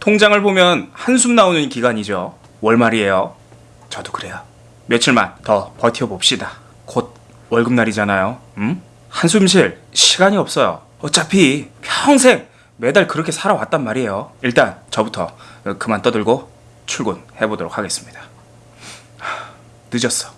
통장을 보면 한숨 나오는 기간이죠. 월말이에요. 저도 그래요. 며칠만 더 버텨봅시다. 곧 월급날이잖아요. 음? 한숨 쉴 시간이 없어요. 어차피 평생 매달 그렇게 살아왔단 말이에요. 일단 저부터 그만 떠들고 출근해보도록 하겠습니다. 하, 늦었어.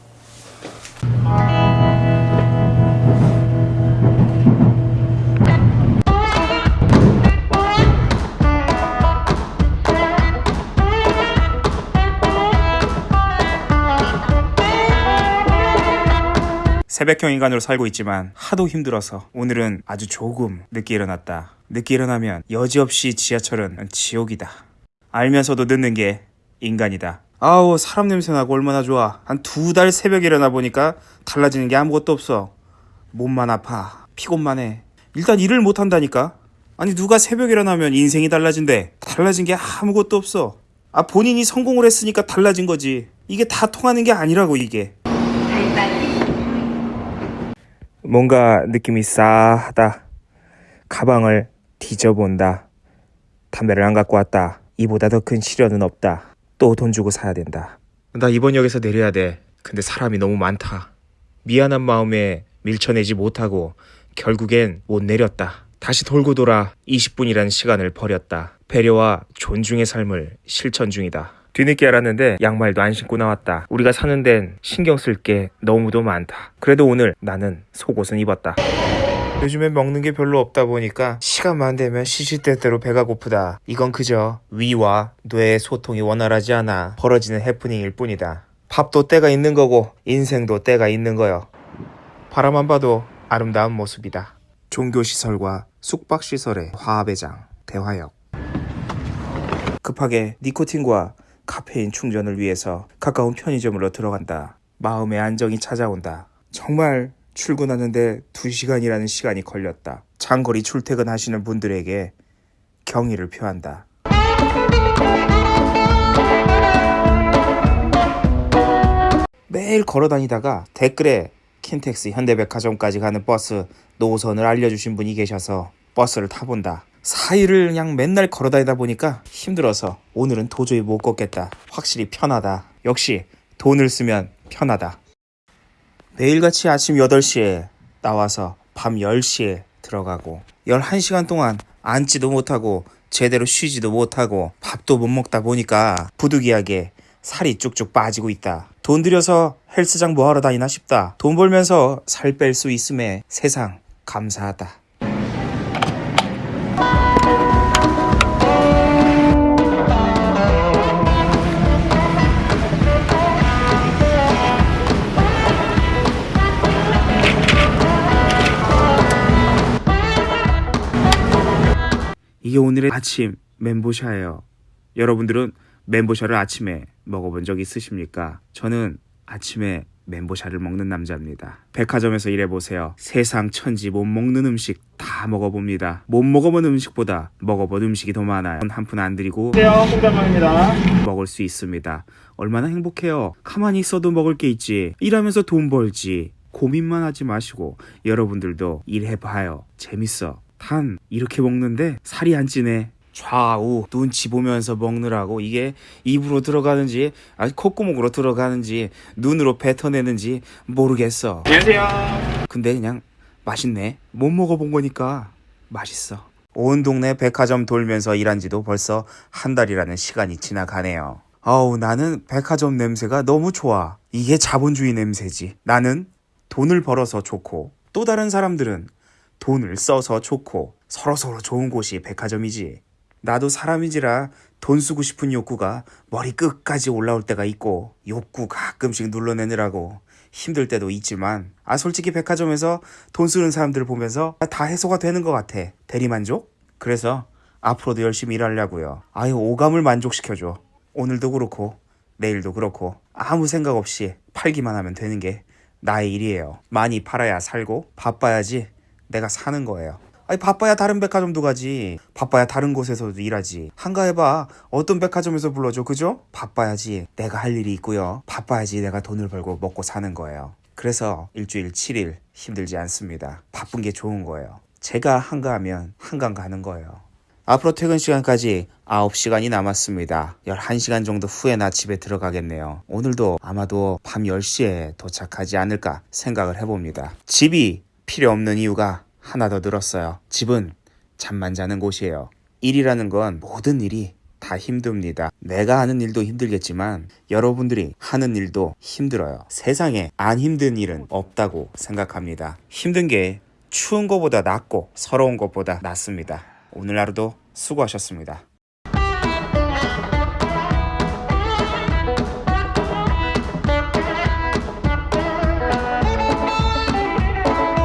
새벽형 인간으로 살고 있지만 하도 힘들어서 오늘은 아주 조금 늦게 일어났다. 늦게 일어나면 여지없이 지하철은 지옥이다. 알면서도 늦는 게 인간이다. 아우 사람 냄새 나고 얼마나 좋아. 한 두 달 새벽에 일어나 보니까 달라지는 게 아무것도 없어. 몸만 아파. 피곤만 해. 일단 일을 못 한다니까. 아니 누가 새벽에 일어나면 인생이 달라진대. 달라진 게 아무것도 없어. 아 본인이 성공을 했으니까 달라진 거지. 이게 다 통하는 게 아니라고 이게. 뭔가 느낌이 싸하다. 가방을 뒤져본다. 담배를 안 갖고 왔다. 이보다 더 큰 시련은 없다. 또 돈 주고 사야 된다. 나 이번 역에서 내려야 돼. 근데 사람이 너무 많다. 미안한 마음에 밀쳐내지 못하고 결국엔 못 내렸다. 다시 돌고 돌아 20분이라는 시간을 버렸다. 배려와 존중의 삶을 실천 중이다. 뒤늦게 알았는데 양말도 안 신고 나왔다. 우리가 사는 데는 신경 쓸 게 너무도 많다. 그래도 오늘 나는 속옷은 입었다. 요즘에 먹는 게 별로 없다 보니까 시간만 되면 시시때때로 배가 고프다. 이건 그저 위와 뇌의 소통이 원활하지 않아 벌어지는 해프닝일 뿐이다. 밥도 때가 있는 거고 인생도 때가 있는 거요. 바라만 봐도 아름다운 모습이다. 종교시설과 숙박시설의 화합의 장 대화역 급하게 니코틴과 카페인 충전을 위해서 가까운 편의점으로 들어간다. 마음의 안정이 찾아온다. 정말 출근하는데 2시간이라는 시간이 걸렸다. 장거리 출퇴근하시는 분들에게 경의를 표한다. 매일 걸어 다니다가 댓글에 킨텍스 현대백화점까지 가는 버스 노선을 알려주신 분이 계셔서 버스를 타본다. 4일을 그냥 맨날 걸어 다니다 보니까 힘들어서 오늘은 도저히 못 걷겠다. 확실히 편하다. 역시 돈을 쓰면 편하다. 매일같이 아침 8시에 나와서 밤 10시에 들어가고 11시간 동안 앉지도 못하고 제대로 쉬지도 못하고 밥도 못 먹다 보니까 부득이하게 살이 쭉쭉 빠지고 있다. 돈 들여서 헬스장 뭐하러 다니나 싶다. 돈 벌면서 살 뺄 수 있음에 세상 감사하다. 이게 오늘의 아침 멘보샤예요. 여러분들은 멘보샤를 아침에 먹어본 적 있으십니까? 저는 아침에 멘보샤를 먹는 남자입니다. 백화점에서 일해보세요. 세상 천지 못 먹는 음식 다 먹어봅니다. 못 먹어본 음식보다 먹어본 음식이 더 많아요. 한 푼안 콩자방입니다. 먹을 수 있습니다. 얼마나 행복해요. 가만히 있어도 먹을 게 있지. 일하면서 돈 벌지. 고민만 하지 마시고 여러분들도 일해봐요. 재밌어. 단 이렇게 먹는데 살이 안 찌네. 좌우 눈치 보면서 먹느라고 이게 입으로 들어가는지 아니 콧구멍으로 들어가는지 눈으로 뱉어내는지 모르겠어. 안녕하세요. 근데 그냥 맛있네. 못 먹어본 거니까 맛있어. 온 동네 백화점 돌면서 일한 지도 벌써 한 달이라는 시간이 지나가네요. 아우, 나는 백화점 냄새가 너무 좋아. 이게 자본주의 냄새지. 나는 돈을 벌어서 좋고, 또 다른 사람들은 돈을 써서 좋고, 서로서로 좋은 곳이 백화점이지. 나도 사람인지라 돈 쓰고 싶은 욕구가 머리 끝까지 올라올 때가 있고, 욕구 가끔씩 눌러내느라고 힘들 때도 있지만, 아, 솔직히 백화점에서 돈 쓰는 사람들 보면서 다 해소가 되는 것 같아. 대리만족? 그래서 앞으로도 열심히 일하려고요. 아유, 오감을 만족시켜줘. 오늘도 그렇고, 내일도 그렇고, 아무 생각 없이 팔기만 하면 되는 게 나의 일이에요. 많이 팔아야 살고, 바빠야지 내가 사는 거예요. 아니, 바빠야 다른 백화점도 가지. 바빠야 다른 곳에서도 일하지. 한가해봐. 어떤 백화점에서 불러줘, 그죠? 바빠야지 내가 할 일이 있고요. 바빠야지 내가 돈을 벌고 먹고 사는 거예요. 그래서 일주일 7일 힘들지 않습니다. 바쁜 게 좋은 거예요. 제가 한가하면 한강 가는 거예요. 앞으로 퇴근 시간까지 9시간이 남았습니다. 11시간 정도 후에 나 집에 들어가겠네요. 오늘도 아마도 밤 10시에 도착하지 않을까 생각을 해봅니다. 집이 필요 없는 이유가 하나 더 늘었어요. 집은 잠만 자는 곳이에요. 일이라는 건 모든 일이 다 힘듭니다. 내가 하는 일도 힘들겠지만 여러분들이 하는 일도 힘들어요. 세상에 안 힘든 일은 없다고 생각합니다. 힘든 게 추운 것보다 낫고 서러운 것보다 낫습니다. 오늘 하루도 수고하셨습니다.